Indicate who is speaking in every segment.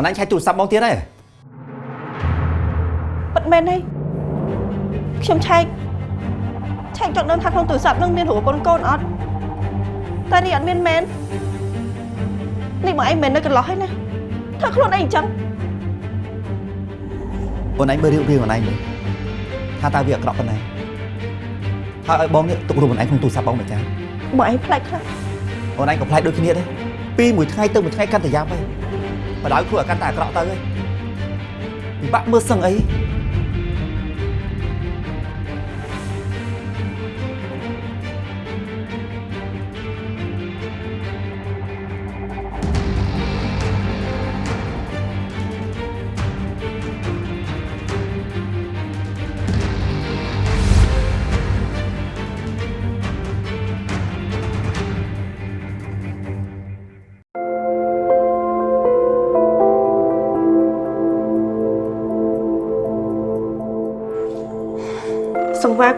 Speaker 1: អូនឯងឆែកទូរស័ព្ទបងទៀតហើយ
Speaker 2: ពិតមែនទេខ្ញុំឆែកឆែកចង់ដឹងថាក្នុងទូរស័ព្ទនឹងមានរូបកូនកូនអត់តែនេះអត់មានមែននេះបងឯងមិននៅកន្លោះហើយណាធ្វើខ្លួនឯងអញ្ចឹង
Speaker 1: អូនឯងមើលរៀបរៀងអូនឯងមើលថាតើវាអាក្រក់ប៉ុណ្ណាហើយឲ្យបងនេះទុករូបអូនឯងក្នុងទូរស័ព្ទបងមិនចា
Speaker 2: បងឯងផ្លែកខ្លះ
Speaker 1: អូនឯងក៏ផ្លែកដូចគ្នាដែរពីមួយថ្ងៃទៅមួយថ្ងៃកាន់តែយ៉ាប់ហើយ បដ ாய் ខ្លួនឲ្យកាន់តែអាក្រក់ទៅហើយពិបាកមើលសឹងអី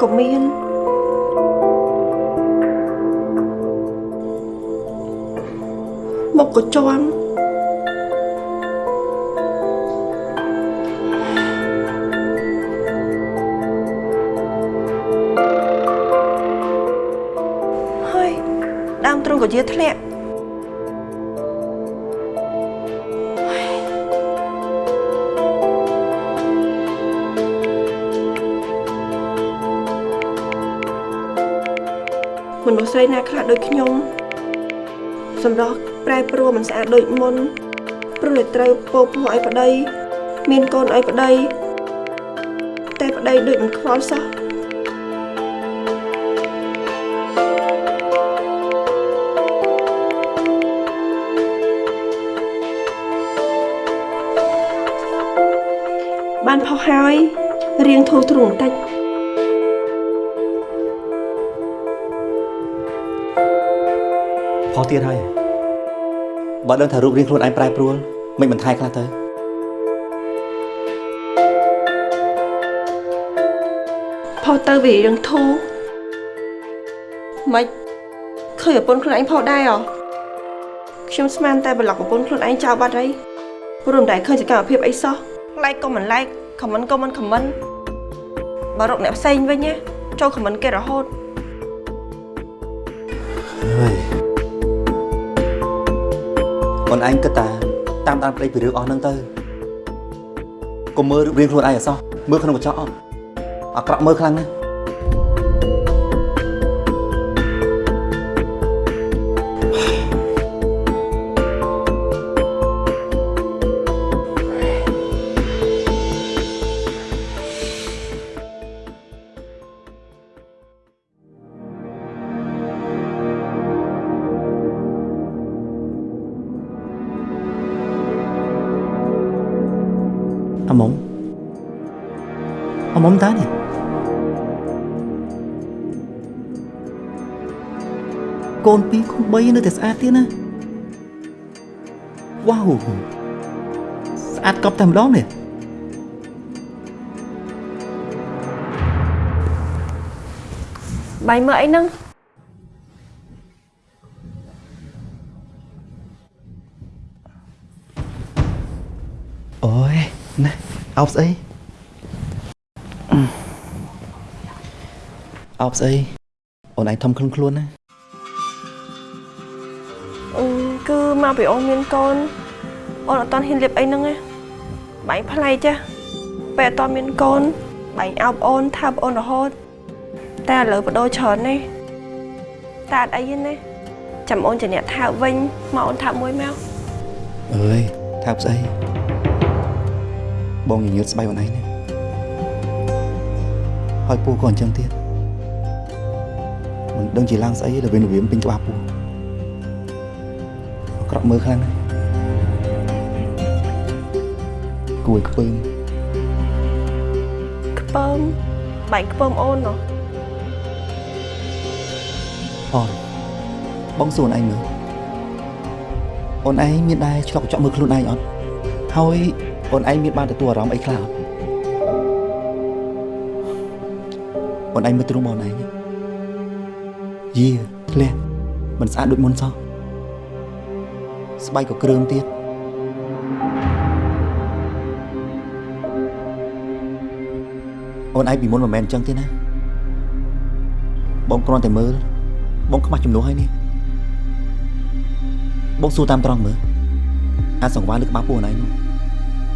Speaker 2: ក៏មានមុខក៏ជាន់ហើយដើមទ្រូងក៏ជាធ្លាក់ មនុស្សស្រីណាខ្លះដូចខ្ញុំសម្រស់ប្រែប្រួលមិនស្អាតដូចមុនព្រោះតែត្រូវពោពោះឲ្យប្តី មានកូនឲ្យប្តី តែប្តីដូចមិនខ្វល់សោះបានផុសហើយរៀងធូរទ្រូងបន្តិច
Speaker 1: ទៀតហើយបើដឹងថារូបរាងខ្លួនឯងប្រែប្រួលមិនបន្ថែខ្លះទៅ
Speaker 2: ផុសទៅវារៀងធូរមិនឃើញប្រពន្ធខ្លួនឯងផុសដែរអ្ហ៎ខ្ញុំស្មានតែប្លុកប្រពន្ធខ្លួនឯងចោលបាត់ហើយព្រោះមិនដែលឃើញសកម្មភាពអីសោះ like ក៏មិន like comment ក៏មិន comment បើរកអ្នកផ្សេងវិញណាចូល comment គេរហូត
Speaker 1: ហើយ អូនឯងគិតតាតាមដានប្តីពីរឿងអស់ហ្នឹងទៅកុំមើលរូបរាងខ្លួនឯងអសោះមើលក្នុងកញ្ចក់អត់អាក្រក់មើលខ្លាំងណាស់ អាមុំតានេះកូនពីរកូន3នៅតែស្អាតទៀតណាវ៉ាវស្អាតកប់តែម្ដងនេះ
Speaker 2: បាយមើលអីហ្នឹង
Speaker 1: អូយណាអោបស្អីអឺ អោបស្អីអូនឯងធំខ្លួនខ្លួនណា
Speaker 2: អឺគឺមកពីអូនមានកូនអូនអត់តន់ហ៊ានលៀបអីហ្នឹងណាបាយផ្លៃចាស់ពេលអត់តន់មានកូនបាយអោបអូនថាបអូនរហូតតែឥឡូវបដូរច្រើនណាស់តែអត់អីទេណាចាំអូនជាអ្នកថាបវិញមកអូនថាបមួយមក
Speaker 1: អើយថាប់ស្អីបងញញើតស្បែកអូនឯងណាហើយពូក៏អញ្ចឹងទៀត មិនដឹងជាឡើងស្អីដល់វិញវាពេញក្បាលពូអាក្រក់មើលខ្លាំងណាស់គួយខ្ពើម
Speaker 2: ខ្ពើមបាយខ្ពើមអូនណោះ
Speaker 1: អនបងសួរអូនឯងមើលអូនឯងមានដែរឆ្លុកកញ្ចក់មើលខ្លួនឯងអត់ហើយអូនឯងមានបានទទួលអារម្មណ៍អីខ្លះអត់អូនឯងមើលទ្រូងមកអូនឯង យាធ្លះមិនស្អាតដូចមុនសោះស្បែកក៏គ្រើមទៀតអូនឯងពីមុនមិនមែនអញ្ចឹងទេណាបងគ្រាន់តែមើលបងខ្មាស់ចំនួនហើយនេះបងសួរតាមត្រង់មើលអាចសង្វាលើក្បាលពួកអូនឯងនោះ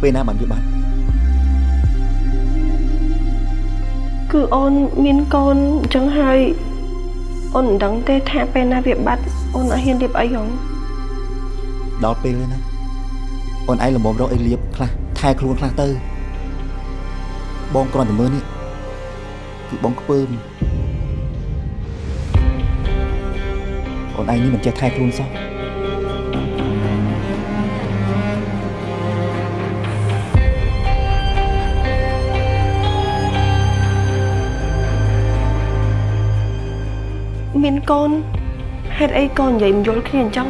Speaker 1: ពេលណាបានវាបាត់
Speaker 2: គឺអូនមានកូនអញ្ចឹងហើយ អូនមិនដឹងទេថាពេលណាវាបាត់អូនអត់ហ៊ានរៀបអីហង
Speaker 1: ដល់ពេលហើយណាអូនឯងលំមរកអីលៀបខ្លះថែខ្លួនខ្លះទៅ បងគ្រាន់តែមើលនេះគឺបងខ្ពើមអូនឯងនេះមិនចេះថែខ្លួនសោះ
Speaker 2: មានកូនហេតុអីកូននិយាយមិនយល់គ្នាអញ្ចឹង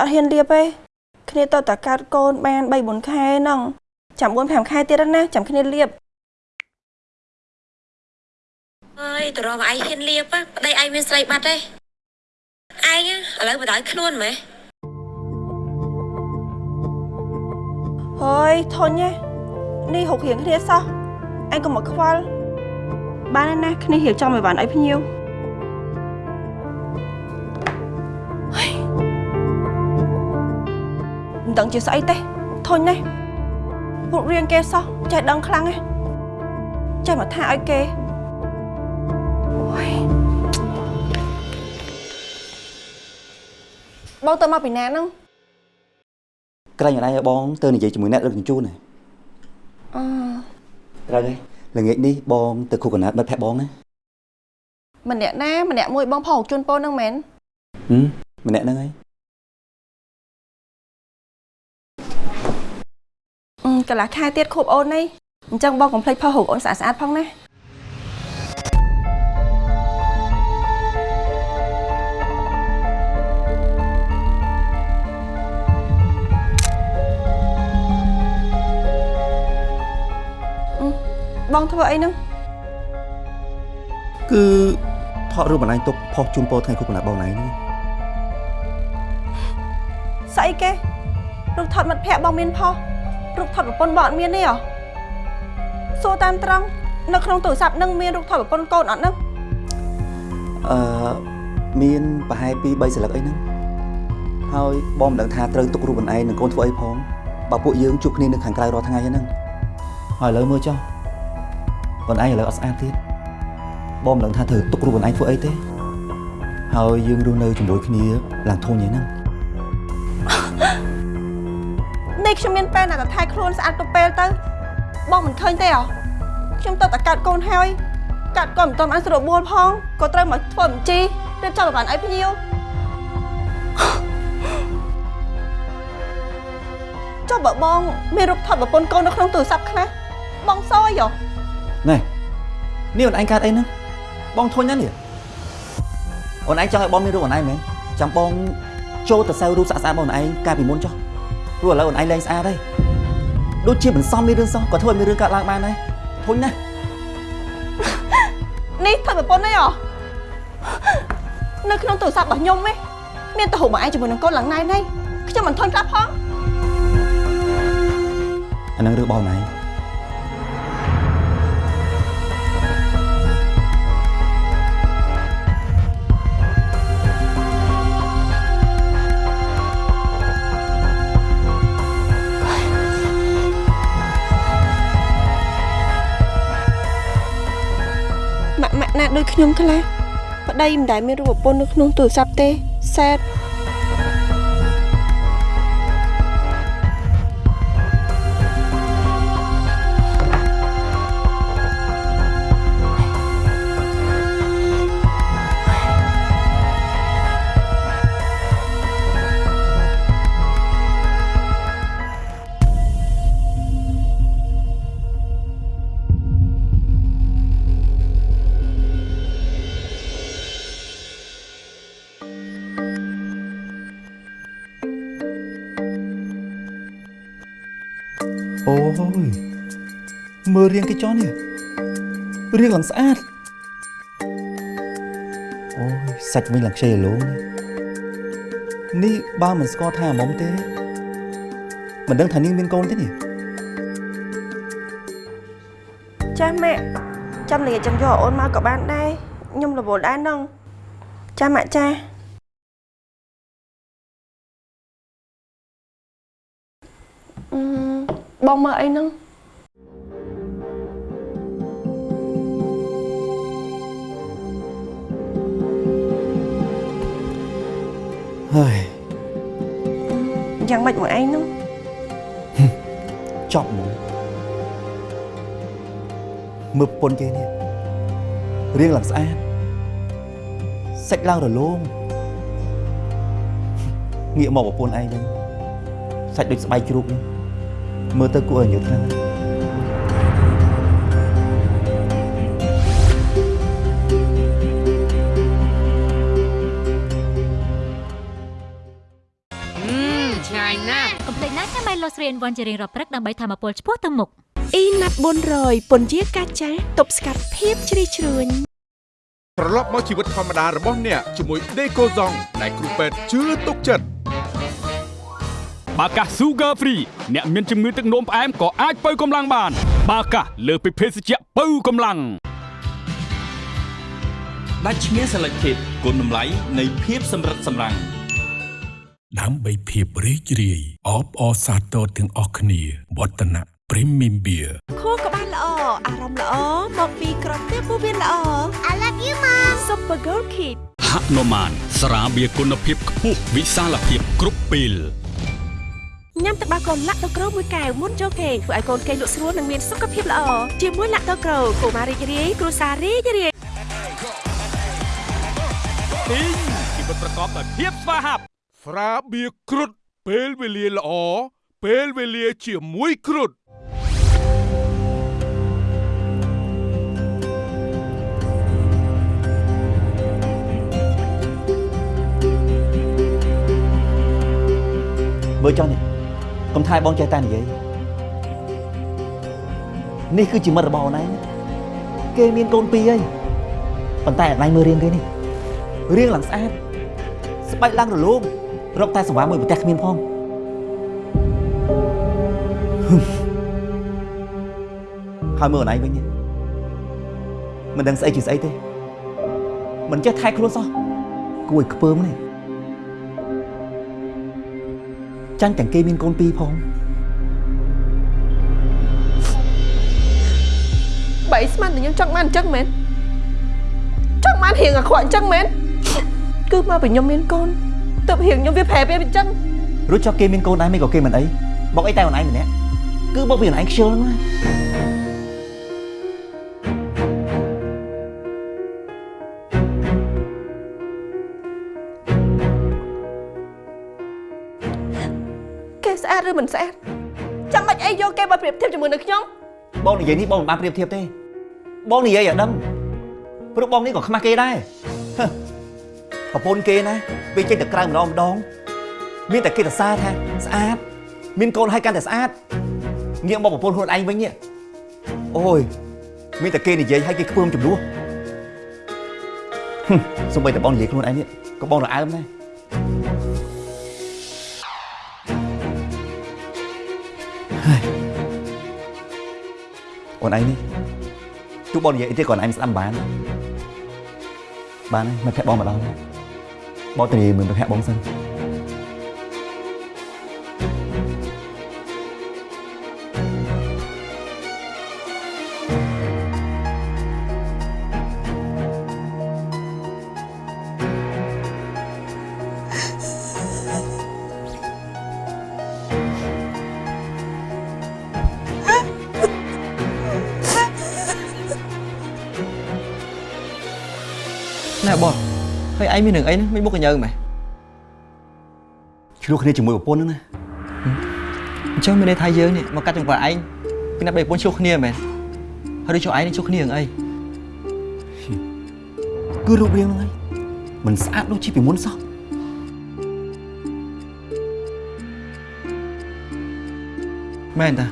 Speaker 2: អើយគ្នាអត់ហ៊ានរៀបទេគ្នាទៅតែកាត់កូនបាន3 4ខែហ្នឹងចាំ4 5ខែទៀតណាចាំគ្នារៀប
Speaker 3: អើយតរមកឯងហ៊ានលៀបប្តីឯងមានស្រីបាត់ទេឯងឥឡូវបដ ாய் ខ្លួនម៉េះ
Speaker 2: ហើយធុញទេនេះហុករៀងគ្នាសោះអញក៏មកខ្វល់បានហើយណាគ្នារៀបចំឲ្យបានអីភ្ញៀវ ដឹងជាស្អីទេធុញណាស់ពុករៀងគេសោះចេះដឹងខ្លាំងណាស់ចេះមកថាឲ្យគេអូយបងទៅមកពីណាហ្នឹង
Speaker 1: ក្រែងអូនឯងឲ្យបងទៅនិយាយជាមួយអ្នកដឹកជញ្ជូនណា
Speaker 2: អឺ
Speaker 1: ត្រូវហើយល្ងាចនេះបងទៅខូកណាត់មិត្តភក្តិបងណា
Speaker 2: ម្នាក់ណាម្នាក់មួយបងផងជូនពូនហ្នឹងមែន
Speaker 1: ហឹមម្នាក់ហ្នឹងហើយ
Speaker 2: កន្លះខែទៀតខូបអូននេះអញ្ចឹងបងកុំភ្លេចផុសរូបអូនស្អាតស្អាតៗផងណាអឺបងធ្វើអីហ្នឹង
Speaker 1: គឺថតរូបអូនឯងទុកផុសជូនពោថ្ងៃខូកណាត់បងឯងនេះ
Speaker 2: ស្អីគេរូបថតមិត្តភ័ក្តិបងមានផុស រូបថតប្រពន្ធបងអត់មានទេហ៎សួរតាមត្រង់នៅក្នុងទូរស័ព្ទហ្នឹងមានរូបថតប្រពន្ធកូនអត់ហ្នឹង
Speaker 1: អឺមានប្រហែល2 3សន្លឹកអីហ្នឹងហើយបងមិនដឹងថាត្រូវទុករូបអូនឯងនឹងកូនធ្វើអីផងបើពួកយើងជួបគ្នានៅខាងក្រៅរាល់ថ្ងៃហ្នឹងហើយឥឡូវមើលចុះអូនឯងឥឡូវអត់ស្អាតទៀតបងមិនដឹងថាត្រូវទុករូបអូនឯងធ្វើអីទេហើយយើងរស់នៅជាមួយគ្នាឡើងធំយ៉ាងហ្នឹង
Speaker 2: ខ្ញុំមានពេលណាតែថែខ្លួនស្អាតទៅពេលទៅ បងមិនឃើញទេហ៎ខ្ញុំទៅតែកាត់កូនហើយកាត់កូនមិនទាន់បានស្រួលបួលផងក៏ត្រូវមកធ្វើបញ្ជីរៀបចំឲ្យបានអីភ្ញៀវចុះបើបងមានរូបថតប្រពន្ធកូននៅក្នុងទូរស័ព្ទខ្លះបងសយហ៎
Speaker 1: ណែនេះអូនឯងកើតអីហ្នឹងបងធុញណាស់នេះអូនឯងចង់ឲ្យបងមានរូបអូនឯងមែនចាំបងចូលទៅសើរូបស្អាតស្អាតបងអូនឯងកាលពីមុនចុះ ព្រោះឥឡូវអូនឯងលែងស្អាតហើយដូចជាមិនសមមានរឿងសោះក៏ធ្វើឲ្យមានរឿងកើតឡើងបានដែរធុញណាស់
Speaker 2: នេះថតប្រពន្ធនេះហ៎នៅក្នុងទូរស័ព្ទរបស់ខ្ញុំឯងមានតែរូបមកឯងជាមួយនឹងកូនឡើងណៃនេះខ្ញុំមិនធន់ក្រាប់ផង
Speaker 1: អាហ្នឹងរឿងបងអូនឯង
Speaker 2: ម៉ា ដូចខ្ញុំខ្លះប្តីមិនដែលមានរូបប្រពន្ធនៅក្នុងទូរស័ព្ទទេសែត
Speaker 1: អូយមើលរៀងគេចុះនេះរៀងឡើងស្អាតអូយសាច់វិញឡើងខ្ចីឡូនេះនេះបើមិនស្គាល់ថាអាមុំទេមិនដឹងថានាងមានកូនទេនេះ
Speaker 2: ចាម៉ាក់ចាំលាចាំយកអូនមកក៏បានដែរខ្ញុំរវល់ដែរហ្នឹងចាម៉ាក់ចាអឺ បងមើលអីហ្នឹង
Speaker 1: ហើយ
Speaker 2: យ៉ាងម៉េចមកឯងហ្នឹង
Speaker 1: ចប់មកមើលប្រពន្ធគេនេះរៀងឡើងស្អាតសាច់ឡើងរលោងងាកមកប្រពន្ធឯងវិញសាច់ដូចស្បែកជ្រូកនេះ មើលទៅគួរឲ្យញើសខ្លាំងណាស់
Speaker 4: ឆ្ងាញ់ណាស់
Speaker 5: កុំភ្លេចណាញ៉ាំ Milo 3 in 1ជារៀងរាល់ព្រឹកដើម្បីធម្មពលឆ្ពោះទៅមុខ
Speaker 2: អ៊ីណាត់400ពន្យាកាចាស់ទប់ស្កាត់ភាពជ្រីជ្រួញ
Speaker 6: ត្រឡប់មកជីវិតធម្មតារបស់អ្នកជាមួយដេកូហ្សងដែលគ្រូពេទ្យជឿទុកចិត្ត
Speaker 7: បាកាស Sugar Free អ្នកមានជំងឺទឹកនោមផ្អែមក៏អាចបើកម្លាំងបាន បាកាសលើសពីភេសជ្ជៈបើកម្លាំង
Speaker 8: ដាច់ឈ្មោះ Selected គុណតម្លៃនៃភាពសម្រិតសម្រាំង
Speaker 9: ដើម្បីភាពរីករាយអបអរសាទរទាំងអស់គ្នាវឌ្ឍនៈ Premium Beer
Speaker 2: ខួរក្បាលល្អអារម្មណ៍ល្អមកពីក្រពះពោះវៀនល្អ I love you mom Super Girl Kid
Speaker 7: ហនុមានស្រាបៀរគុណភាពខ្ពស់វិសាលភាពគ្រប់ពេល
Speaker 2: ញ៉ាំទឹកដោះកូនឡាក់ដូក្រូមួយកែវមុនចូលគេងធ្វើឲ្យកូនគេងលក់ស្រួលនិងមានសុខភាពល្អជាមួយឡាក់ដូក្រូកុមាររីករាយគ្រួសាររីករាយ
Speaker 7: ទីងជីវិតប្រកបដោយភាពស្វាហាប់
Speaker 6: ស្រាបៀរគ្រុតពេលវេលាល្អពេលវេលាជាមួយគ្រុត
Speaker 1: មើលចុះនេះ កុំថាឲ្យបងចេះតែនិយាយនេះគឺជាមិត្តរបស់អូនឯងគេមានកូនពីរហើយប៉ុន្តែអត់ណៃមើលរៀងគេនេះរៀងឡើងស្អាតស្បែកឡើងរលោងរកតែសង្វារមួយប្រទេសគ្មានផងហឹមហើយមើលអូនឯងវិញនេះមិនដឹងស្អីជាស្អីទេមិនចេះថែខ្លួនសោះគួរឲ្យខ្ពើមនេះ ចាញ់ទាំងគេមានកូនពីរផង
Speaker 2: បីស្មានតែខ្ញុំចង់បានអញ្ចឹងមែនចង់បានរៀងអាក្រក់អញ្ចឹងមែនគឺមកពីខ្ញុំមានកូនទើបរៀងខ្ញុំវាប្រែវាអញ្ចឹង
Speaker 1: រួចចុះគេមានកូនដែរមិនក៏គេមិនអីបកអីតែអូនឯងម្នាក់គឺបកពីអូនឯងខ្ជិលហ្នឹងណា
Speaker 2: មិនស្អាតចាំបាច់អីយកគេមកប្រៀបធៀបជាមួយនឹងខ្ញុំ
Speaker 1: បងនិយាយនេះបងមិនបានប្រៀបធៀបទេបងនិយាយឲ្យដឹងព្រោះបងនេះក៏ខ្មាស់គេដែរហឹមប្រពន្ធគេណាពេលចេញទៅក្រៅម្ដងម្ដងមានតែគេទៅសារថាស្អាតមានកូនឲ្យកាន់តែស្អាតងាកមកប្រពន្ធខ្លួនឯងវិញនេះអូយមានតែគេនិយាយឲ្យគេខ្ពើមចំនួនហឹមសូម្បីតែបងនិយាយខ្លួនឯងនេះក៏បងរអើមដែរ អូនឯងនេះទោះបងនិយាយអីទេក៏អូនឯងស្ដាប់មិនបានបានហើយមិនភ័ក្របងមកដល់ហើយបងទៅនិយាយមើលភ័ក្របងសិន
Speaker 10: ឯងមានរឿងអីហ្នឹងមិនមុខកញើម៉េះ
Speaker 1: ឆ្លោះគ្នាជាមួយប្រពន្ធហ្នឹងណា
Speaker 10: អញ្ចឹងមានន័យថាយើងនេះមកកាត់ចង្វាក់ឯងពីណាបីប្រពន្ធឆ្លោះគ្នាមែនហើយដូចចុះឯងនេះឆ្លោះគ្នារឿងអី
Speaker 1: គឺរូបរាងហ្នឹងហើយមិនស្អាតដូចជាពីមុនសោះ
Speaker 10: មែនតា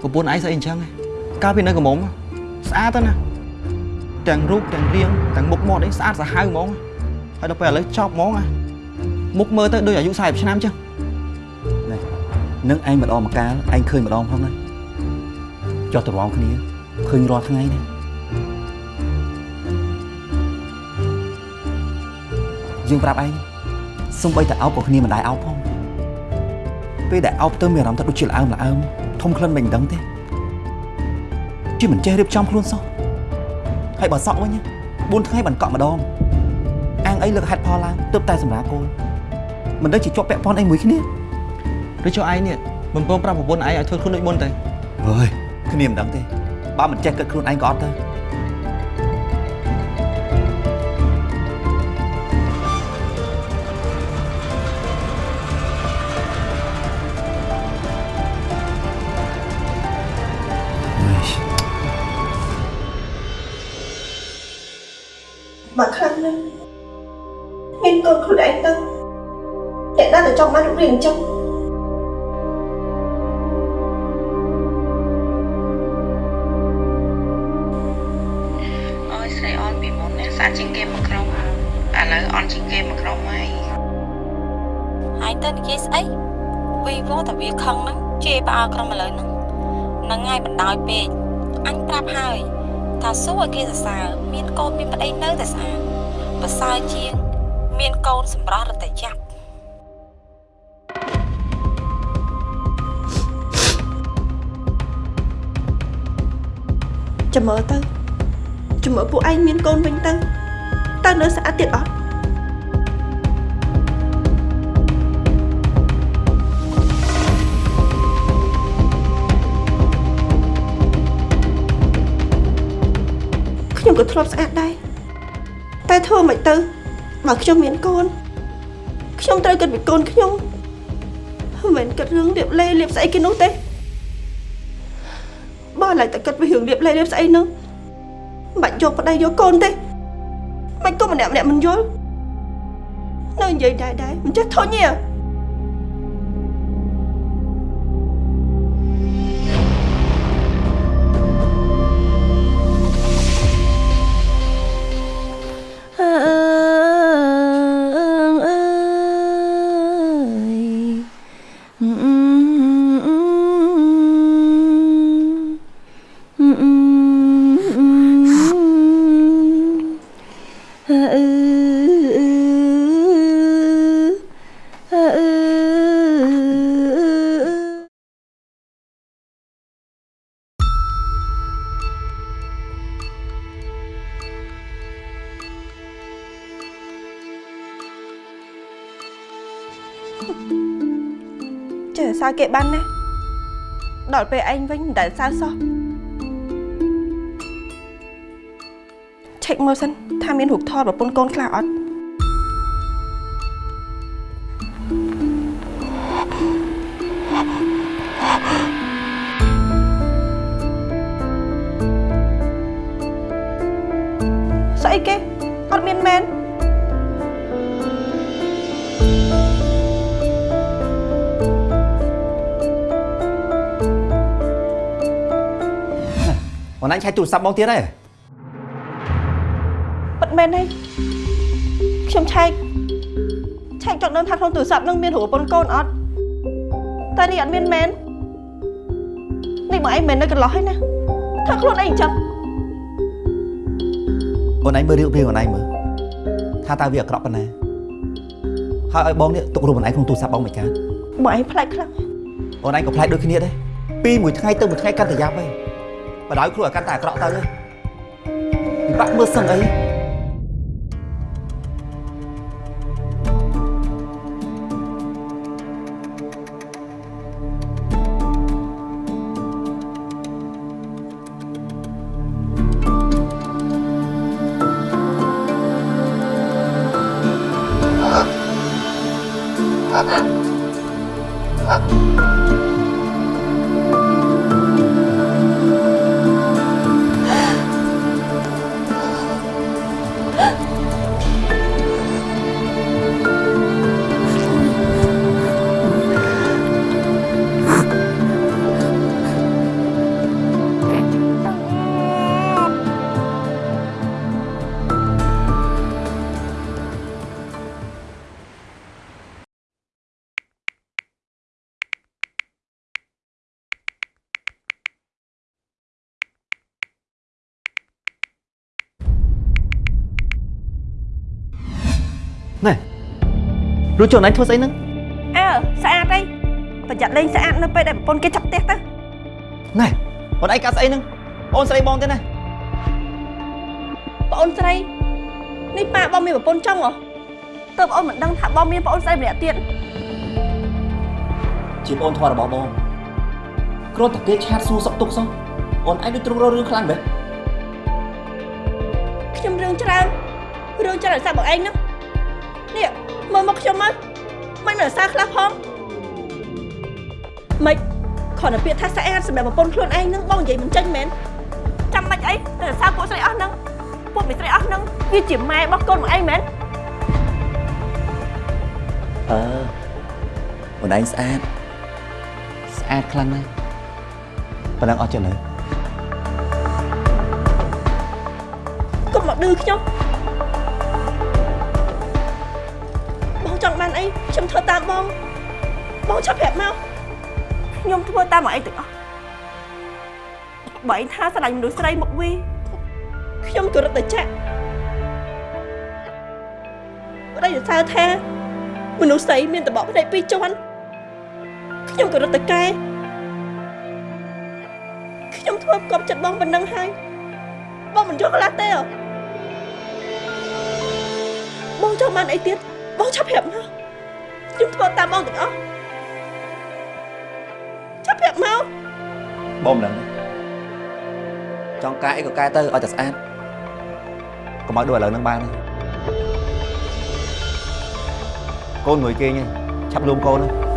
Speaker 10: ប្រពន្ធឯងស្អីអញ្ចឹងឯងកាលពីនៅកំមុំស្អាតទៅណាទាំងរូបទាំងរាងទាំងមុខមាត់អីស្អាតសាហាវហ្មង ហើយដល់ពេលឥឡូវចប់ហ្មងណាមុខមើលទៅដូចអាយុ40ឆ្នាំអញ្ចឹង
Speaker 1: នឹងឯងម្ដងម្កាលឯងឃើញម្ដងផងណាចោះទៅរំគ្នាឃើញរាល់ថ្ងៃណាយើងប្រាប់ឯងសំបីតែអោបក៏គ្នាមិនដែរអោបផងពេលដែលអោបទៅមានអារម្មណ៍ថាដូចជាល្អើមល្អើមធំក្លិនមិនដឹងទេជាមិនចេះរៀបចំខ្លួនសោះហើយបើសក់វិញ4ថ្ងៃបានកក់ម្ដង អាងអីលើកហេតុផលឡើងទើបតែសម្រាប់កូនមិនដឹងជាជាប់ពាក់ព័ន្ធអីមួយគ្នា
Speaker 10: ឬចុះឯងនេះមិនព្រមប្រាប់ប្រពន្ធឯងឲ្យធ្វើខ្លួនដូចមុនទៅ
Speaker 1: អើយគ្នាមិនដឹងទេបើមិនចេះគិតខ្លួនឯងក៏អត់ទៅ
Speaker 2: បើខ្លាំងណា ស់មានកូនខ្លួនឯងទៅអ្នកណាទៅចង់បានរូបរាងអញ្ចឹង
Speaker 11: អើយស្រីអនពីមុនណាស្អាតជាងគេមួយក្រុមឥឡូវអនជាងគេមួយក្រុមហើយ
Speaker 3: ហើយទៅនិយាយស្អីវីវតែវាខឹងហ្នឹងជេរផ្អើលក្រុមឥឡូវហ្នឹងហ្នឹងហើយបណ្ដោយពេកអញប្រាប់ហើយថាសួរឲ្យគេសរសើរមានកូនមានប្តីនៅតែស្អាតប្រសើរជាង មានកូនសម្រស់រត់តែចាប់
Speaker 2: ចាំមើលទៅចាំមើលពួកឯងមានកូនវិញទៅតើនៅស្អាតទៀតអត់ខ្ញុំក៏ធ្លាប់ស្អាតដែរតែធ្វើមិនទៅ បើខ្ញុំមានកូនខ្ញុំត្រូវគិតពីកូនខ្ញុំមិនមែនគិតរឿងលៀបលេលៀបស្អីគេនោះទេបើឡើយតែគិតពីរឿងលៀបលេលៀបស្អីនោះមិនបាច់យកប្តីយកកូនទេមិនក៏ម្នាក់ម្នាក់មិនយល់នៅនិយាយដែរដែរមិនចេះធុញទេ គេបានណាដល់ពេលឯងវិញមិនដែលសើសោះឆែកមើលសិនថាមានរូបថតប្រពន្ធកូនខ្លះអត់
Speaker 1: បងអញឆែកទូរស័ព្ទបងទៀតហើយ
Speaker 2: ពិតមែនទេខ្ញុំឆែកឆែកចង់ដឹងថាក្នុងទូរស័ព្ទនឹងមានរូបប្រពន្ធកូនអត់តែនេះអត់មានមែននេះបងឯងមែននៅកន្លោះហើយណាថាខ្លួនឯងអញ្ចឹង
Speaker 1: បងឯងមើលរៀបរៀងបងឯងមើលថាតើវាអាក្រក់ប៉ុណ្ណាហើយឲ្យបងនេះទុករូបបងឯងក្នុងទូរស័ព្ទបងមិនកើត
Speaker 2: បងឯងផ្លែកខ្លាំង
Speaker 1: បងឯងក៏ផ្លែកដូចគ្នាដែរពីមួយថ្ងៃទៅមួយថ្ងៃកាន់តែយ៉ាប់ហើយ បដ ாய் ខ្លួនឲ្យកាន់តែអាក្រក់ទៅហើយពិបាកមើលសឹងអី
Speaker 2: អ
Speaker 10: រួចជន់អញធ្វើស្អីហ្នឹង
Speaker 2: អើស្អាតអីប្រយ័ត្នលេងស្អាតនៅពេលដែលប្រពន្ធគេចាប់ផ្ទះទៅ
Speaker 10: ណែអូនឯងកាត់ស្អីហ្នឹងអូនស្រីបងទេណា
Speaker 2: ប្អូនស្រីនេះប៉ាបងមានប្រពន្ធចុងហ៎តើបងមិនដឹងថាបងមានប្អូនស្រីម្នាក់ទៀត
Speaker 1: ជាប្អូនធម៌របស់បងគ្រាន់តែគេឆាតសួរសុខទុក្ខសោះអូនឯងដូចទ្រង់រករឿងខ្លាំងមែន
Speaker 2: ខ្ញុំរឿងច្រើនរឿងច្រើនឲ្យសាប់បងឯងហ្នឹងនេះ មើលមកខ្ញុំមកមិនមើលសារខ្លះផងមិនគ្រាន់តែពាក្យថាស្អាតសម្រាប់ប្រពន្ធខ្លួនឯងហ្នឹងបងនិយាយមិនចេញមែនចាំមិនអីតែសារពួកស្រីអស់ហ្នឹងពួកមីស្រីអស់ហ្នឹងវាជាម៉ែរបស់កូនបងឯងមែន
Speaker 1: អឺអូនឯងស្អាតស្អាតខ្លាំងណាស់ប៉ុណ្ណឹងអស់ចឹងនៅ
Speaker 2: កុំមកឌឺខ្ញុំ បងចង់បានអីខ្ញុំធ្វើតាមបងបងឆាប់ប្រាប់មកខ្ញុំធ្វើតាមមកអីទាំងអស់បើឯងថាស្រឡាញ់មនុស្សស្រីមកវីខ្ញុំក៏រត់តែចាក់ប្តីសរសើរថាមនុស្សស្រីមានតបភ្នែកពីរជាន់ខ្ញុំក៏រត់តែកែខ្ញុំធ្វើកប់ចិត្តបងប៉ុណ្ណឹងហើយបងមិនយល់ខ្លះទេហ៎បងចង់បានអីទៀតបងឆាប់ប្រាប់មក ខ្ញុំធ្វើតាមបងទាំងអស់ឆាប់ប្រាប់មក
Speaker 1: បងមិនដឹងចង់កែអីក៏កែទៅឲ្យតែស្អាតកុំឲ្យដូចឥឡូវហ្នឹងបានទេកូនងួយគេងឯងឆាប់លួមកូនហ្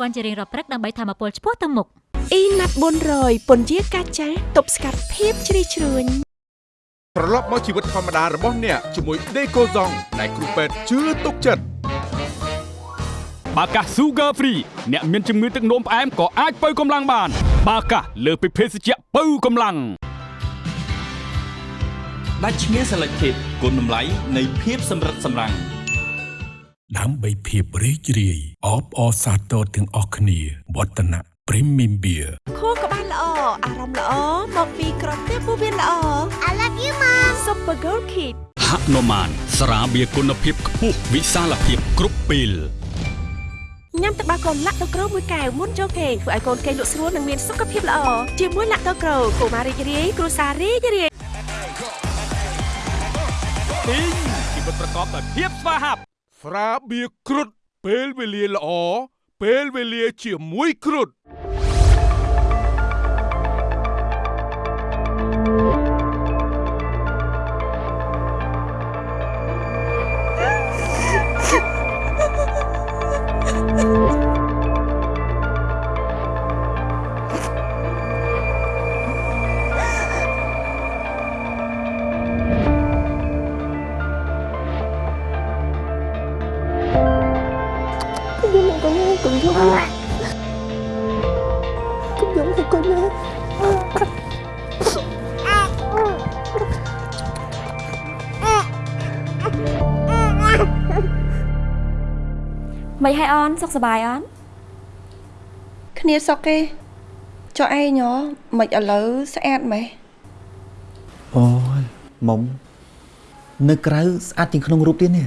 Speaker 1: វ៉ា
Speaker 5: ន់ជារៀងរាល់ព្រឹកដើម្បីធម្មពលឆ្ពោះទៅមុខ
Speaker 2: អ៊ីណាត់400ពន្យាកាចាទប់ស្កាត់ភាពជ្រីជ្រួញ
Speaker 6: ត្រឡប់មកជីវិតធម្មតារបស់អ្នកជាមួយ Decoson ដែលគ្រូពេទ្យជឿទុកចិត្ត
Speaker 7: បាកាស Sugar Free អ្នកមានជំងឺទឹកនោមផ្អែមក៏អាចបើកម្លាំងបាន បាកាសលើសពីភេសជ្ជៈបើកម្លាំង
Speaker 8: ដាច់ឈ្មោះ Selected គុណតម្លៃនៃភាពសម្រិតសម្រាំង
Speaker 9: ដើម្បីភាពរីករាយអបអរសាទរទាំងអស់គ្នាវឌ្ឍនៈ Premium Beer
Speaker 2: ខួរក្បាលល្អអារម្មណ៍ល្អមកពីក្រពះពោះវៀនល្អ I love you mom Super Girl Kid
Speaker 7: ហនុមានស្រាបៀរគុណភាពខ្ពស់វិសាលភាពគ្រប់ពេល
Speaker 2: ញ៉ាំទឹកបាកូនឡាក់ដូក្រូមួយកែវមុនចូលគេងធ្វើឲ្យកូនគេងលក់ស្រួលនិងមានសុខភាពល្អជាមួយឡាក់ដូក្រូកុមាររីករាយគ្រួសាររីករាយ
Speaker 7: ទីងជីវិតប្រកបដោយភាពស្វាហាប់
Speaker 6: ស្រាបៀរគ្រុតពេលវេលាល្អពេលវេលាជាមួយគ្រុត
Speaker 2: សុខសប្បាយអនគ្នាសុខទេចុះឯងហ៎មិនឥឡូវស្អាតម៉េះ
Speaker 1: អូយមុំនៅក្រៅស្អាតជាងក្នុងរូបទៀតនេះ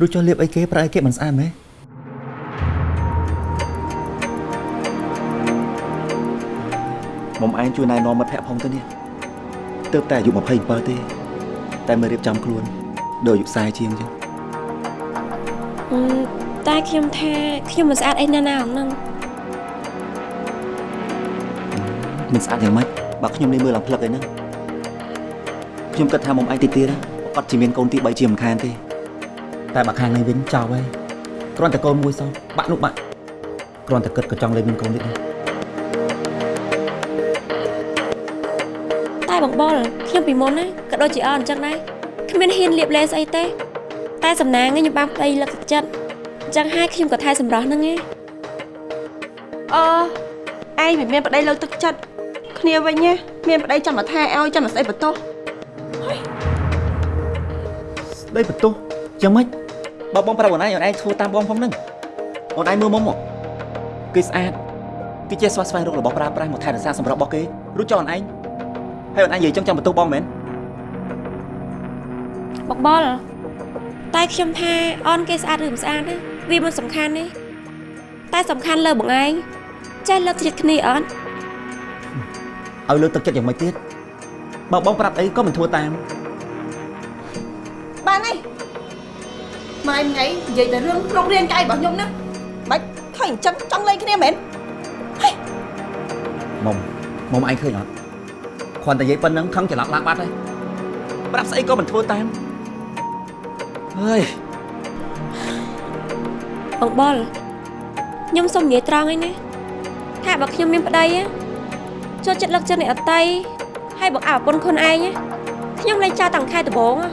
Speaker 1: រួចចុះលាបអីគេប្រើអីគេមិនស្អាតមែនមុំឯងជួយណែនាំមិត្តភក្តិផងទៅនេះទើបតែអាយុ27ទេ តែមើលរៀបចំខ្លួនដូចអាយុ40ជាងចឹង
Speaker 2: អឺ តែខ្ញុំថាខ្ញុំមិនស្អាតអីណាស់ណាហ្នឹង
Speaker 1: មិនស្អាតយ៉ាងម៉េចបើខ្ញុំនេះមើលឡើងផ្លឹកអីហ្នឹងខ្ញុំគិតថាមុំឯងទីទៀតណាប្រកាសជាមានកូនទី3ជាមិនខានទេតែបើខាងនេះវិញចោលហើយគ្រាន់តែកូនមួយសោះបាក់នោះបាក់គ្រាន់តែគិតក៏ចង់លេងមានកូនទៀតដែរ
Speaker 2: តែបងបលខ្ញុំពីមុនណាក៏ដូចជាអនអញ្ចឹងដែរគ្មានហ៊ានលៀបលេស្អីទេតែសំណាងខ្ញុំបានប្តីលឹកទឹកចិត្តអញ្ចឹងហើយខ្ញុំក៏ថែសម្រស់ហ្នឹងឯងអឺឯងមិនមានប្តីលើកទឹកចិត្តគ្នាវិញណាមានប្តីចាំមកថែឲ្យចាំមកស្អីបន្ទោស
Speaker 1: ស្ដីបន្ទោសយ៉ាងម៉េចបើបងប្រាប់អូនឯងអូនឯងធ្វើតាមបងផងហ្នឹងអូនឯងមើលមុំមកគេស្អាតគេចេះស្វះស្វែងរករបស់ប្រើប្រាស់មកថែរក្សាសម្រាប់របស់គេរួចចុះអូនឯងហើយអូនឯងនិយាយចឹងចាំបន្ទោសបងមែន
Speaker 3: បកបលតែខ្ញុំថាអនគេស្អាតឬមិនស្អាតណា វាមិនសំខាន់ទេតែសំខាន់លើបងឯងចេះលើកទឹកចិត្តគ្នាអត់
Speaker 1: ឲ្យលើកទឹកចិត្តយ៉ាងម៉េចទៀតបើបងប្រាប់អីក៏មិនធ្វើតាម
Speaker 2: បានហើយម៉ែថ្ងៃនិយាយតែរឿងក្នុងរៀនកាយរបស់ខ្ញុំណាបាច់ឃើញអញ្ចឹងចង់លេងគ្នាមែន
Speaker 1: មុំមុំឯងឃើញអត់គ្រាន់តែនិយាយប៉ុណ្្នឹងខឹងច្រឡំឡើងបាត់ហើយប្រាប់ស្អីក៏មិនធ្វើតាមហើយ
Speaker 3: បងបលខ្ញុំសុំនិយាយត្រង់ឯណាថាបើខ្ញុំមានប្តីណាចូលចិត្តលើកចិត្តអ្នកអតីហើយបងអើប្រពន្ធខ្លួនឯងណាខ្ញុំលែងចោលតាំងខែដំបូងណា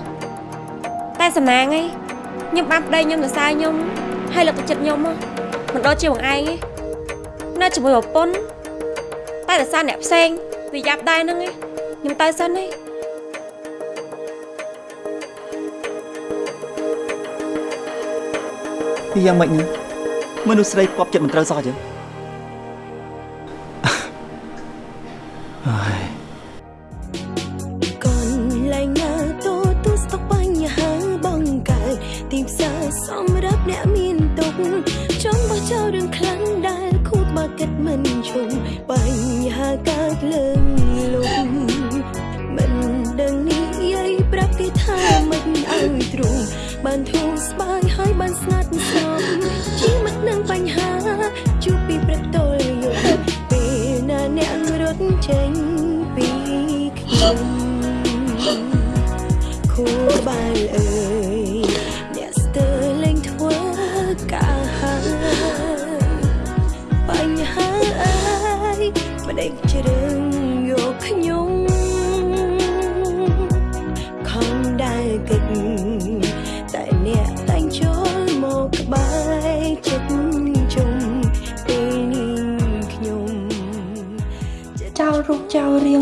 Speaker 3: តែសំណាងឯងខ្ញុំបានប្តីខ្ញុំសរសើរខ្ញុំហើយលើកទឹកចិត្តខ្ញុំណាមិនដូចជាបងឯងទេនៅជាមួយប្រពន្ធតែរសារអ្នកផ្សេងវាយ៉ាប់ដែរហ្នឹងឯងខ្ញុំទៅសិនឯង
Speaker 1: ពីយ៉ាងម៉េចនេះមនុស្សស្រីគប់ចិត្តមិនត្រូវសោះចឹង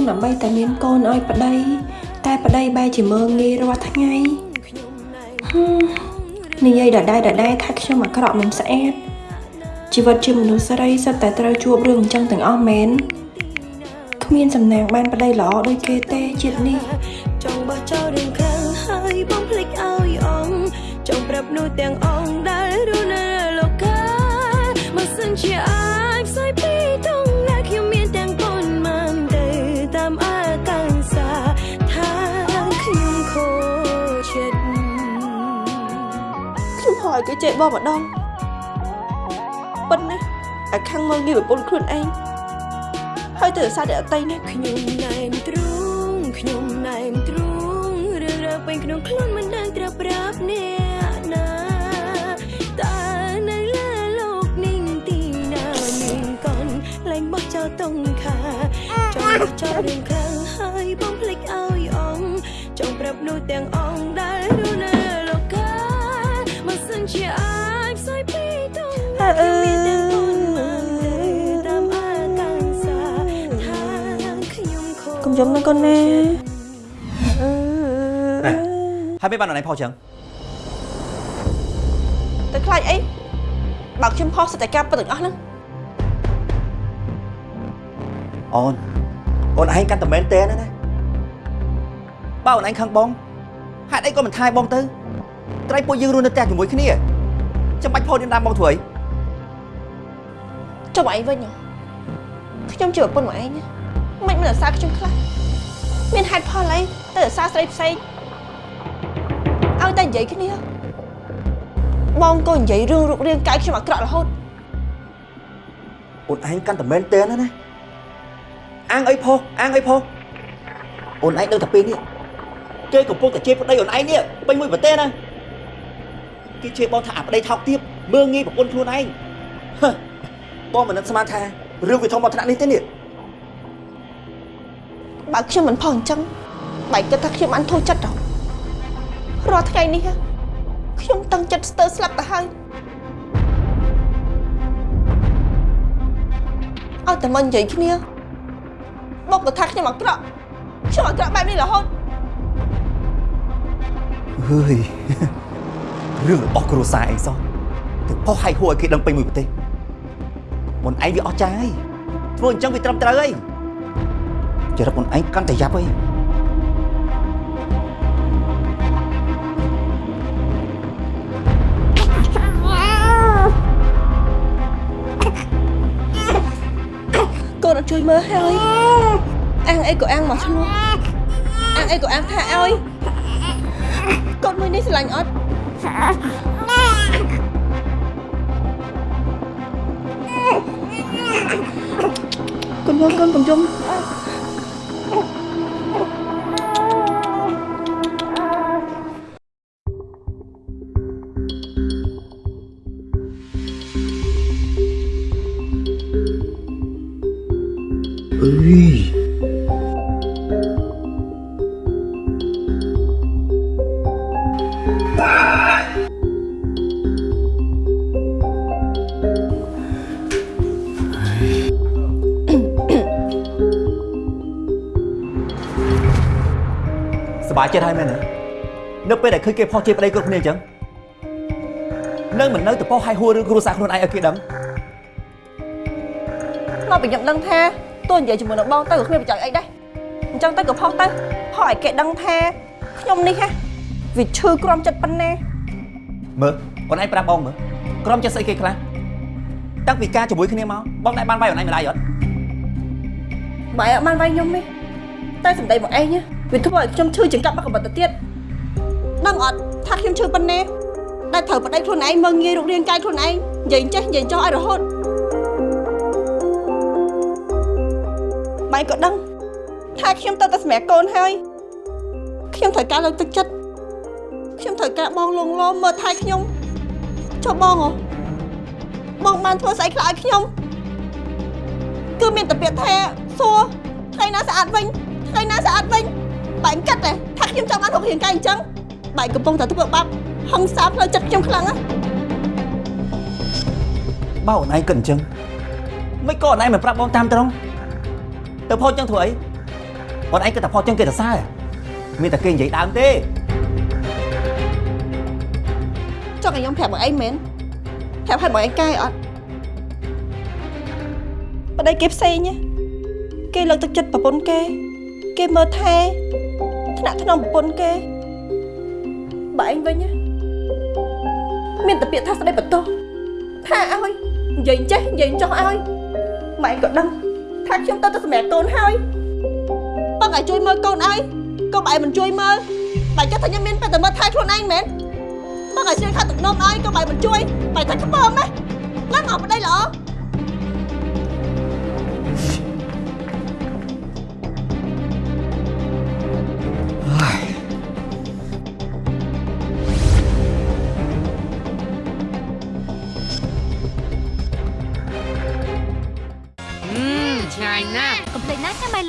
Speaker 12: ដើម្បីតែមានកូន
Speaker 2: ឲ្យប្តីតែប្តីបែរជាមើងងាយរាល់ថ្ងៃហឹមនិយាយដដែលដដែលថាខ្ញុំអាក្រក់មិនស្អាតជីវិតជាមនុស្សស្រីសិតតែត្រូវជួបរឿងអញ្ចឹងទាំងអស់មែនគ្មានសំណាងបានប្តីល្អដូចគេទេជាតិនេះ
Speaker 12: ឲ្យ
Speaker 2: គេចេះបងម្ដងប៉ុណ្ណាអាខាងមើងងាយប្រពន្ធខ្លួនឯងហើយទៅរសារតែអតីណា
Speaker 12: ខ្ញុំណែនទ្រូងខ្ញុំណែនទ្រូងរឿងរ៉ាវពេញក្នុងខ្លួនមិនដឹងត្រូវប្រាប់អ្នកណាតែនៅលើលោកនេះទីណាមានកូនលែងបោះចោលតុងខាចង់បោះចោលរឿងខ្លាំងហើយបំភ្លេចឲ្យអងចង់ប្រាប់នោះទាំងអង ខ្ញុំខូច
Speaker 2: កុំយំនឹងកូនណា
Speaker 1: ហើយមិនបានអូនឯងផុសចឹង
Speaker 2: ទៅខ្លាចអីបើកខ្ញុំផុសសិតតែការពិតទាំងអស់ហ្នឹង
Speaker 1: អូនអូនឯងកាន់តែមែនតើណាណាបើអូនឯងខឹងបងហេតុអីក៏មិនថាយបងទៅត្រៃពួកយើងរស់នៅផ្ទះជាមួយគ្នាចាំបាច់ផុសនាងតាមបងធ្វើអី
Speaker 2: ចុះមកឯងវិញហ៎ខ្ញុំជាប្រពន្ធមកឯងណា មិនមិនរសារខ្ញុំខ្លះមានហេតុផលអីទៅរសារស្រីផ្សេងឲ្យតែនិយាយគ្នាបងក៏និយាយរឿងរូបរាងកាយខ្ញុំអាក្រក់រហូត
Speaker 1: អូនឯងកាន់តែមែនតើណាណាអាងអីផុសអាងអីផុសអូនឯងដឹងតែពេលនេះគេកំពុងតែជេរប្តីអូនឯងនេះពេញមួយប្រទេសណាគេជេរបងថាអាប្តីថោកទាបមើងងាយប្រពន្ធខ្លួនឯងហឺបងមិននឹកស្មានថារឿងវាធំមកថ្នាក់នេះទេនេះ
Speaker 2: បើខ្ញុំមិនផុសអញ្ចឹងបែរគិតថាខ្ញុំបានធូរចិត្តហ៎រាល់ថ្ងៃនេះហ៎ខ្ញុំតឹងចិត្តស្ទើរស្លាប់ទៅហើយឲ្យតែមកនិយាយគ្នាមកបើថាខ្ញុំអាក្រក់ខ្ញុំអាក្រក់បែបនេះរហូត
Speaker 1: ហឺយរឿងរបស់គ្រួសារអីសោះទៅផុសឲ្យហួរឲ្យគេដឹងពេញមួយប្រទេសមុនឯងវាអស់ចាយធ្វើអញ្ចឹងវាត្រឹមត្រូវអី ចរិតមុនឯងកាន់តែយ៉ាប់អី
Speaker 2: កូនអត់ជួយមើលហើយអាំងអីក៏អាំងមកឆ្លោះអាំងអីក៏អាំងថាឲ្យកូនមួយនេះស្រឡាញ់អត់កូនមកកូនកុំយំ
Speaker 1: ឃើញគេផុសជាប្តីគ្រប់គ្នាអញ្ចឹងនឹងមិននៅទៅផុសឲ្យហួរឬគ្រួសារខ្លួនឯងឲ្យគេដឹង
Speaker 2: មកពីខ្ញុំដឹងថាតួនិយាយជាមួយនឹងបងទៅក៏គ្មានប្រយោជន៍អីដែរអញ្ចឹងទៅក៏ផុសទៅផុសឲ្យគេដឹងថាខ្ញុំនេះហ่ะវាឈឺក្រំចិត្តប៉ុណ្ណា
Speaker 1: មើលអូនឯងប្រាប់បងមើលក្រុមចិត្តស្អីគេខ្លះតាំងពីការជាមួយគ្នាមកបងដែរបានវាយអូនឯងម្ដាយអត់
Speaker 2: បាយអត់បានវាយខ្ញុំទេតែសម្ដីមកឯងណាវាធ្វើឲ្យខ្ញុំឈឺចង្កាប់មកកបិតទៅទៀត ដឹងអត់ថាខ្ញុំឈឺប៉ុណ្ណាដែលត្រូវប្តីខ្លួនឯងមើងងាយរូបរាងកាយខ្លួនឯងនិយាយចេះនិយាយចោះឲ្យរហូតបាយក៏ដឹងថាខ្ញុំទៅតែសម្រាប់កូនហើយខ្ញុំត្រូវការលើកទឹកចិត្តខ្ញុំត្រូវការបងលងលមមើលថែខ្ញុំចុះបងហ៎បងបានធ្វើស្អីខ្លះឲ្យខ្ញុំគឺមានតែពាក្យថាសួរថ្ងៃណាស្អាតវិញថ្ងៃណាស្អាតវិញបែងកាត់ទេថាខ្ញុំចង់បានរូបរាងកាយអញ្ចឹង បែងកំពុងតែធ្វើបាបហឹងសាផ្លូវចិត្តខ្ញុំខ្លាំងណាស់
Speaker 1: បើអូនឯងគិតអញ្ចឹងមិនក៏អូនឯងមិនប្រាប់បងតាមត្រង់ទៅផុសអញ្ចឹងធ្វើអីអូនឯងគិតតែផុសអញ្ចឹងគេទៅសើមានតែគេនិយាយដើមទេ
Speaker 2: ចង់ឲ្យខ្ញុំប្រាប់មកអីមែនប្រាប់ឲ្យមកអីកាយអត់ប្តីគេផ្សេងណាគេលើកទឹកចិត្តប្រពន្ធគេ គេមើលថែថ្នាក់ថ្នមប្រពន្ធគេ បើឯងវិញណាមានតែពាក្យថាស្ដីបន្ទោសថាឲ្យនិយាយចេះនិយាយចោះឲ្យម៉ែក៏ដឹងថាខ្ញុំទៅទៅសម្រាប់កូនហើយបងឲ្យជួយមើលកូនឲ្យកុំឯងមិនជួយមើលបែរគិតថាខ្ញុំមានពេលតែមើលថែខ្លួនឯងមែនបងឲ្យជួយខាត់ទឹកនំឲ្យកុំឯងមិនជួយបែរថាខ្ពើមណាឡើងអត់ប្តីល្អ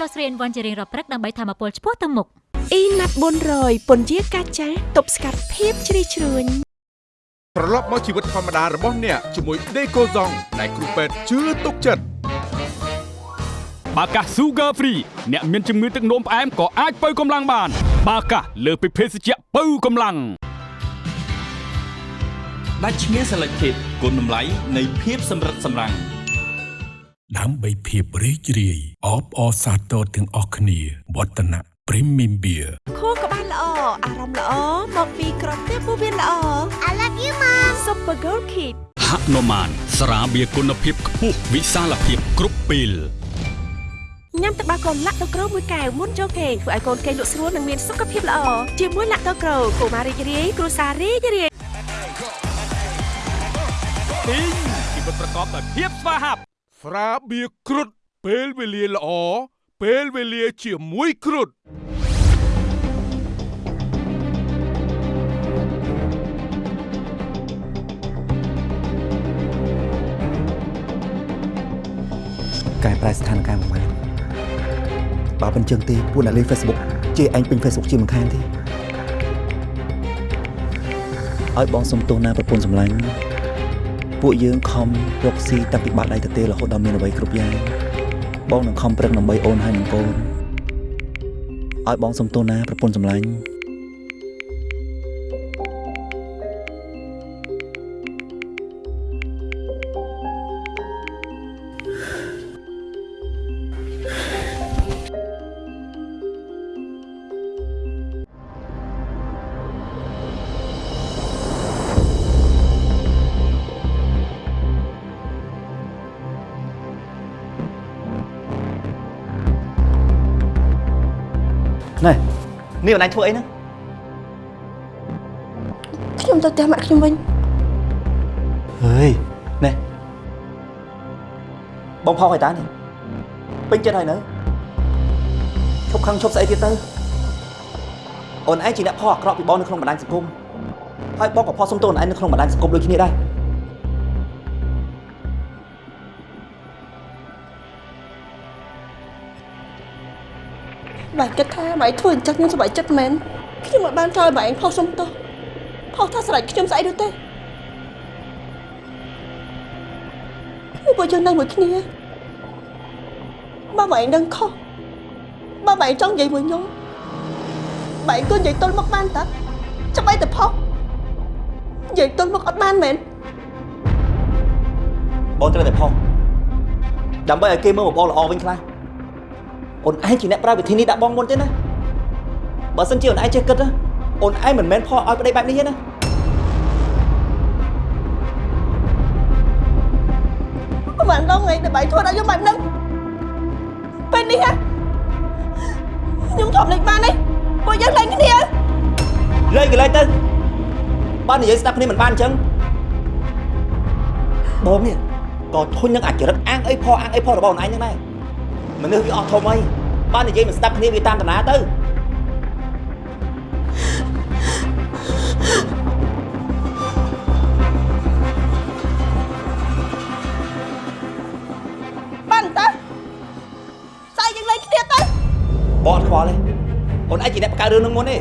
Speaker 4: ណា
Speaker 5: ញ៉ាំ Milo ស្រី One ជារៀងរាល់ព្រឹកដើម្បីធម្មពលឆ្ពោះទៅមុខ
Speaker 12: អ៊ីណាត់400ពន្យាកាចាស់ទប់ស្កាត់ភាពជ្រីជ្រួញ
Speaker 6: ត្រឡប់មកជីវិតធម្មតារបស់អ្នកជាមួយ Decoson ដែលគ្រូពេទ្យជឿទុកចិត្ត
Speaker 7: បាកាស Sugar Free អ្នកមានជំងឺទឹកនោមផ្អែមក៏អាចបើកម្លាំងបាន បាកាសលើសពីភេសជ្ជៈបើកម្លាំង
Speaker 8: ដាច់ឈ្មោះ Selected គុណតម្លៃនៃភាពសម្រិតសម្រាំង
Speaker 9: ដើម្បីភាពរីករាយអបអរសាទរទាំងអស់គ្នាវឌ្ឍនៈ Premium Beer
Speaker 12: ខួរក្បាលល្អអារម្មណ៍ល្អមកពីក្រុមទៀតពោះវៀនល្អ I love you mom Super Girl Kid
Speaker 7: ហនុមានស្រាបៀរគុណភាពខ្ពស់វិសាលភាពគ្រប់ពេល
Speaker 12: ញ៉ាំទឹកដោះគោឡាក់ដូក្រូមួយកែវមុនចូលគេងធ្វើឲ្យកូនគេងលក់ស្រួលនិងមានសុខភាពល្អជាមួយឡាក់ដូក្រូកុមាររីករាយគ្រួសាររីករាយ
Speaker 7: ទីងជីវិតប្រកបដោយភាពស្វាហាប់
Speaker 6: ស្រាបៀរគ្រុតពេលវេលាល្អពេលវេលាជាមួយគ្រុត
Speaker 1: កែប្រែស្ថានភាពមកបើមិនចឹងទេពួកអ្នកលេង Facebook ជេរឯងពេញ Facebook ជាមិនខានទេឲ្យបងសុំទោសណាប្រពន្ធសម្លាញ់ ពួកយើងខំរកស៊ីតាំងពីបាត់ដៃទៅទេរហូតដល់មានអ្វីគ្រប់យ៉ាងបងនឹងខំប្រឹងដើម្បីអូនហើយនឹងកូនឲ្យបងសុំទោសណាប្រពន្ធសម្លាញ់ នេះអូនឯងធ្វើអីហ្នឹង
Speaker 2: ខ្ញុំទៅផ្ទះម៉ាក់ខ្ញុំវិញ
Speaker 1: ហើយណែបងផុសឲ្យតានេះពេញចិត្តហើយនៅឈប់ខឹងឈប់ស្អីទៀតទៅអូនឯងជាអ្នកផុសអាក្រក់ពីបងនៅក្នុងបណ្ដាញសង្គមហើយបងក៏ផុសសុំទោសអូនឯងនៅក្នុងបណ្ដាញសង្គមដូចគ្នាដែរ
Speaker 2: បែរគិតថាបែរធ្វើអញ្ចឹងខ្ញុំសប្បាយចិត្តមែនខ្ញុំមិនបានចោលបែរផុសសុំទោសផុសថាស្រេចខ្ញុំស្អីនោះទេពួកយើងនៅមួយគ្នាបើបែរដឹងខុសបើបែរចង់និយាយមួយខ្ញុំបែរក៏និយាយទល់មកបានតាចាំបែរទៅផុសនិយាយទល់មកអត់បានមែន
Speaker 1: បងត្រូវតែផុសដើម្បីឲ្យគេមើលមកបងល្អវិញខ្លះ អូនឯងជាអ្នកប្រើវិធីនេះដាក់បងមុនទេណាបើសិនជាអូនឯងចេះគិតណាអូនឯងមិនមែនផុសឲ្យប្តីបែបនេះទេណា
Speaker 2: ប្រហែលដងថ្ងៃដែលបែរធ្វើដល់ខ្ញុំបែបហ្នឹងពេលនេះហ៎ខ្ញុំធំលេចបានទេពួកយើងលែងគ្នា
Speaker 1: លេងក៏លេងទៅបើនិយាយស្ដាប់គ្នាមិនបានអញ្ចឹងបងនេះក៏ធុញនឹងអាចរិតអាងអីផអាងអីផរបស់អូនឯងហ្នឹងដែរមនុស្សវាអស់ធំអី បើនិយាយមិនស្ដាប់គ្នាវាតាមតាណាទៅ
Speaker 2: បានតើស្អែកយើងលែងគ្នាទៅ
Speaker 1: បងអត់ខ្វល់ទេអូនឯងជាអ្នកបង្កើតរឿងហ្នឹងមុនទេ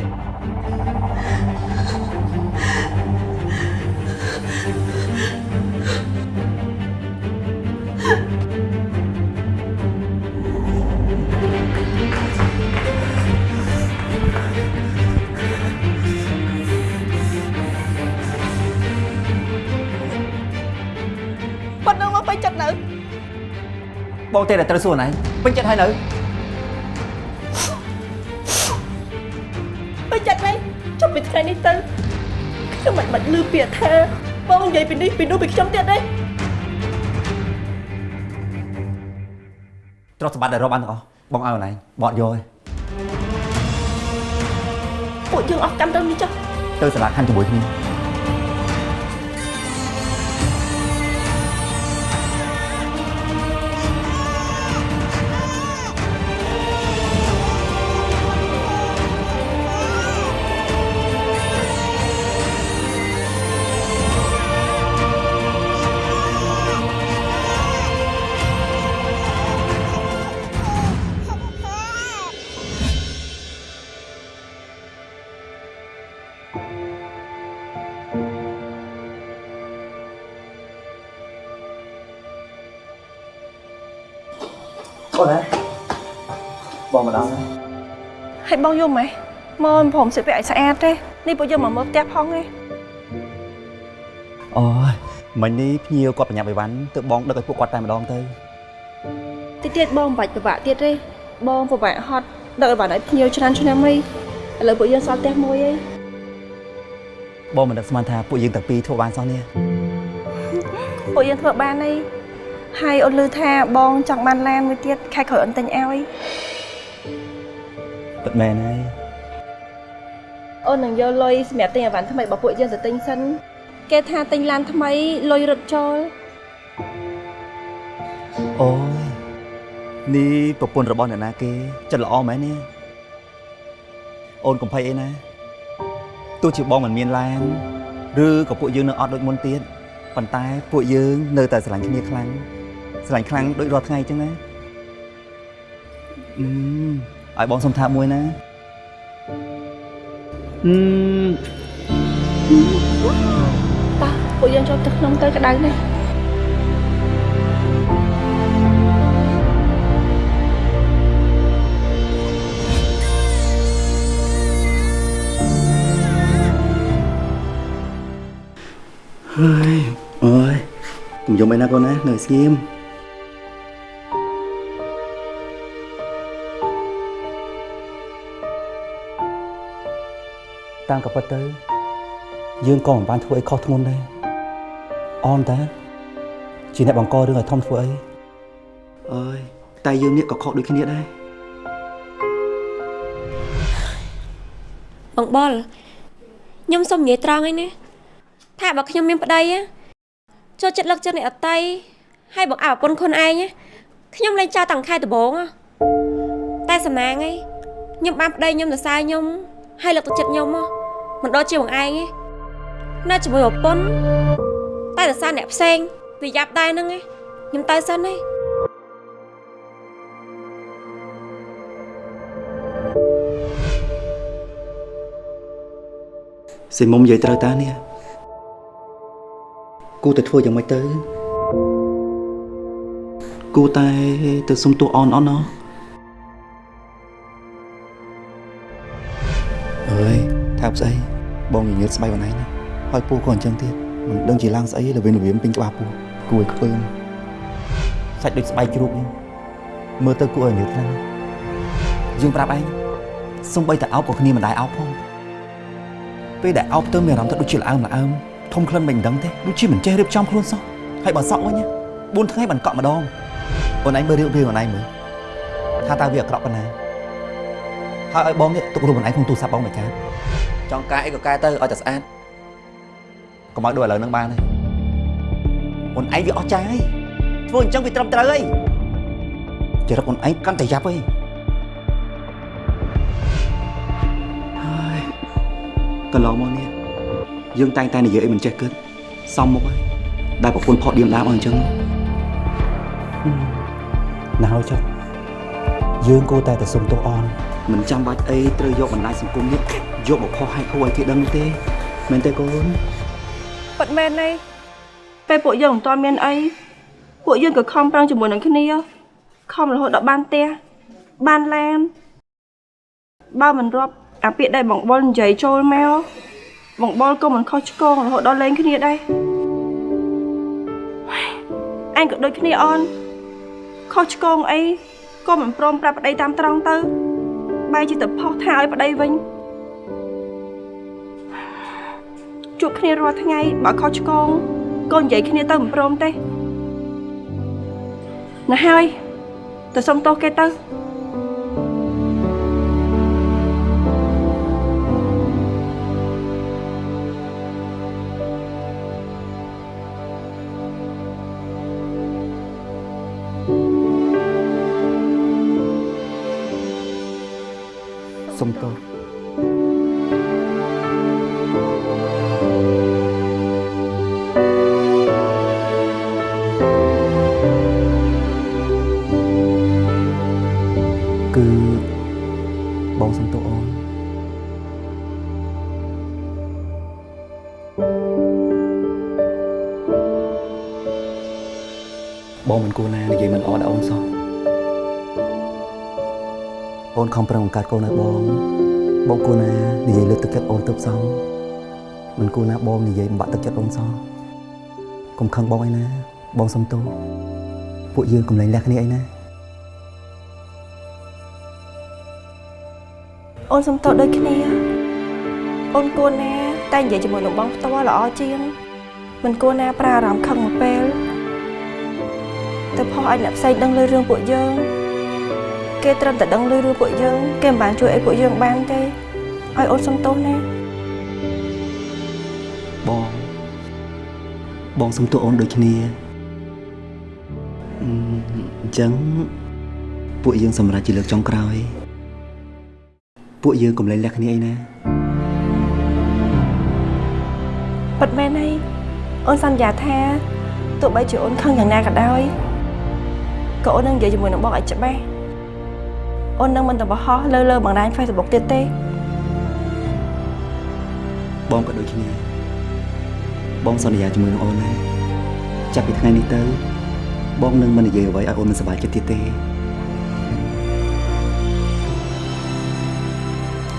Speaker 2: បង
Speaker 1: ទេតែត្រូវសួរអូនឯងពេញចិត្តហើយនៅ
Speaker 2: ពេញចិត្តហើយចុះពីថ្ងៃនេះទៅខ្ញុំមិនបាច់លឺពាក្យថាបងនិយាយពីនេះពីនោះពីខ្ញុំទៀតទេ
Speaker 1: ទ្រព្យសម្បត្តិដែលរកបានទាំងអស់បងឲ្យអូនឯងបងអត់យកទេ
Speaker 2: ពួកយើងអស់កម្មទៅនេះចុះ
Speaker 1: ទៅសាលាខណ្ឌជាមួយគ្នា មក
Speaker 2: ព្រមសិពាក់ឲ្យស្អាតទេនេះពួកយើងមកមើលផ្ទះផងទេ
Speaker 1: អូយមិញនេះភ្ញៀវគាត់បញ្ញាប់អីវ៉ាន់ទៅបងដឹកឲ្យពួកគាត់តែម្ដងទៅ
Speaker 2: តិចទៀតបងមិនបាច់ពិបាកទៀតទេបងពិបាកហត់ដឹកឲ្យបានឲ្យភ្ញៀវច្រើនឆ្នាំអីឥឡូវពួកយើងសល់ផ្ទះមួយឯង
Speaker 1: បងមិនដឹកស្មានថាពួកយើងទាំងពីរធ្វើបានសោះនេះ
Speaker 2: ពួកយើងធ្វើបានអីហើយអូនឮថាបងចង់បានឡានមួយទៀតខែក្រោយអូនទិញឲ្យ
Speaker 1: ពិតមែនហើយ
Speaker 2: អូននឹងយកលុយសម្រាប់ទិញអីវ៉ាន់ថ្មីរបស់ពួកយើងទៅទិញសិនគេថាទិញឡានថ្មីលុយរត់ចូល
Speaker 1: អូយនេះប្រពន្ធរបស់អ្នកណាគេចិត្តល្អមែននេះអូនកុំភ័យអីណាទោះជាបងមិនមានឡានឬក៏ពួកយើងនៅអត់ដូចមុនទៀតប៉ុន្តែពួកយើងនៅតែស្រឡាញ់គ្នាខ្លាំងស្រឡាញ់ខ្លាំងដូចរាល់ថ្ងៃអញ្ចឹងណាអឺឲ្យបងសុំថាមួយណា អឺ
Speaker 2: តោះពួកយើងចូលទៅក្នុងទៅក្តៅនេះ
Speaker 1: ហើយអូយកុំយំអីណាកូនណានៅស្ងៀម តាមក៏ពិតទៅ យើងក៏មិនបានធ្វើអីខុសធ្ងន់ដែរអនតាជាអ្នកបង្ករឿងឲ្យធំធ្វើអីអើយតែយើងនេះក៏ខុសដូចគ្នាដែរ
Speaker 13: បងបុលខ្ញុំសុំនិយាយត្រង់ឯណាថាបើខ្ញុំមានប្តីណាចូលចិត្តលើកចិត្តអ្នកអតីហើយបងអើប្រពន្ធខ្លួនឯងណាខ្ញុំលែងចោលតាំងខែដំបូងហ៎តែសំណាងឯងខ្ញុំបានប្តីខ្ញុំសរសើរខ្ញុំហើយលើកទឹកចិត្តខ្ញុំហ៎ មិនដូចជាបងឯងទេនៅជាមួយប្រពន្ធតែសរសើរអ្នកផ្សេងវាយ៉ាប់ដែរហ្នឹងឯងខ្ញុំទៅសិនឯង
Speaker 1: សិមុំនិយាយត្រូវតានេះគូតែធ្វើយ៉ាងម៉េចទៅគូតែទៅសុំទោសអនអនណោះអើយថាប់ស្អី បងញញើតស្បែកបងឯងណាហើយពូក៏អញ្ចឹងទៀតមិនដឹងជាឡើងស្អីល្វីនល្វៀមពេញក្បាលពូគួរឲ្យខ្ពើមសាច់ដូចស្បែកជ្រូកហ្នឹងមើលទៅគួរឲ្យញើតខ្លាំងណាស់យើងប្រាប់ឯងសំបីតែអោបក៏គ្នាមិនដែរអោបផងពេលដែលអោបទៅមានអារម្មណ៍ថាដូចជាល្អើមល្អើមធំក្លិនមិនដឹងទេដូចជាមិនចេះរៀបចំខ្លួនសោះហើយបើសក់វិញ4ថ្ងៃបានកក់ម្ដងអូនឯងមើលរៀបរៀងអូនឯងមើលថាតើវាអាក្រក់ប៉ុណ្ណាហើយឲ្យបងនេះទុករូបអូនឯងក្នុងទូរស័ព្ទបងមិនកើត ចង់កែអីក៏កែទៅឲ្យតែស្អាតកុំឲ្យដូចឥឡូវហ្នឹងបានទេអូនឯងវាអស់ចាយធ្វើអញ្ចឹងវាត្រឹមត្រូវហើយចរិតអូនឯងកាន់តែយ៉ាប់ហើយហើយកន្លងមកនេះយើងតែងតែនិយាយអីមិនចេះគិតសំមុខហើយដែលប្រពន្ធផកឌៀមដាមអស់អញ្ចឹងណាស់ហើយចុះយើងគួរតែទៅសុំទោសអន មិនចាំបាច់អីត្រូវយកបណ្ដាញសង្គមនេះយកមកខុសហេតុគួរឲ្យគេដឹងនោះទេមែនទេកូន
Speaker 2: ពិតមែនទេពេលពួកយើងមិនទាន់មានអីពួកយើងក៏ខំប្រឹងជាមួយនឹងគ្នាខំរហូតដល់បានផ្ទះបានឡានបើមិនរាប់អាពាក្យដែលបងបុលនិយាយចូលមកបងបុលក៏មិនខុសឆ្គងរហូតដល់លេងគ្នាដែរអញក៏ដូចគ្នាអូនខុសឆ្គងអីក៏មិនព្រមប្រាប់ប្តីតាមត្រង់ទៅ បែរជាទៅផុសថាឲ្យប្តីវិញជួបគ្នារាល់ថ្ងៃបើខុសឆ្គងក៏និយាយគ្នាទៅមិនព្រមទេណាស់ហើយទៅសុំទោសគេទៅ
Speaker 1: សុំទោស ខំប្រឹងបង្កើតកូនឲ្យបង បងគួរណានិយាយលើកទឹកចិត្តអូនទៅផ្សំមិនគួរណាបងនិយាយបំបាក់ទឹកចិត្តអូនសោះកុំខឹងបងអីណា បងសុំទោសពួកយើងកុំលែងលះគ្នាអីណា
Speaker 2: អូនសុំទោសដូចគ្នាអូនគួរណា តែនិយាយជាមួយលោកបងផ្ទាល់ល្អជាងមិនគួរណាប្រើអារម្មណ៍ខឹងមួយពេលទៅផុសឲ្យអ្នកផ្សេងដឹងលើរឿងពួកយើង គេត្រឹមតែដឹងលើរឿងពួកយើងគេមិនបានជួយឲ្យពួកយើងបានទេឲ្យអូនសុំទោសណា
Speaker 1: បងបងសុំទោសអូនដូចគ្នាអឺអញ្ចឹងពួកយើងសម្រាប់ជាលើកចុងក្រោយ ពួកយើងកុំលែងលះគ្នាអីណា
Speaker 2: ពិតមែនហើយអូនសន្យាថាទោះបីជាអូនខឹងយ៉ាងណាក៏ដោយក៏អូននឹងនិយាយជាមួយនឹងបងឲ្យច្បាស់ អូននឹងមិនទៅបោះហោះលើលើបណ្ដាញ Facebook ទៀតទេ
Speaker 1: បងក៏ដូចគ្នាបងសន្យាជាមួយនឹងអូនណាចាប់ពីថ្ងៃនេះទៅ បងនឹងមិននិយាយអ្វីឲ្យអូនមិនសប្បាយចិត្តទៀតទេ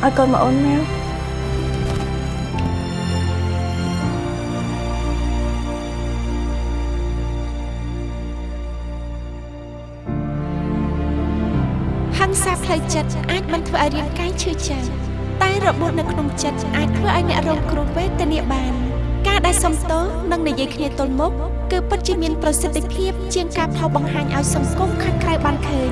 Speaker 2: ឲ្យកូនមកអូនមក
Speaker 14: ធ្វើឲ្យរាងកាយឈឺចាប់តែរបួសនៅក្នុងចិត្តអាចធ្វើឲ្យអ្នករងគ្រោះវេទនាបាន ការដែលសំទោសនិងនិយាយគ្នាទល់មុខគឺពិតជាមានប្រសិទ្ធភាពជាងការផុសបង្ហាញឲ្យសង្គមខាងក្រៅបានឃើញ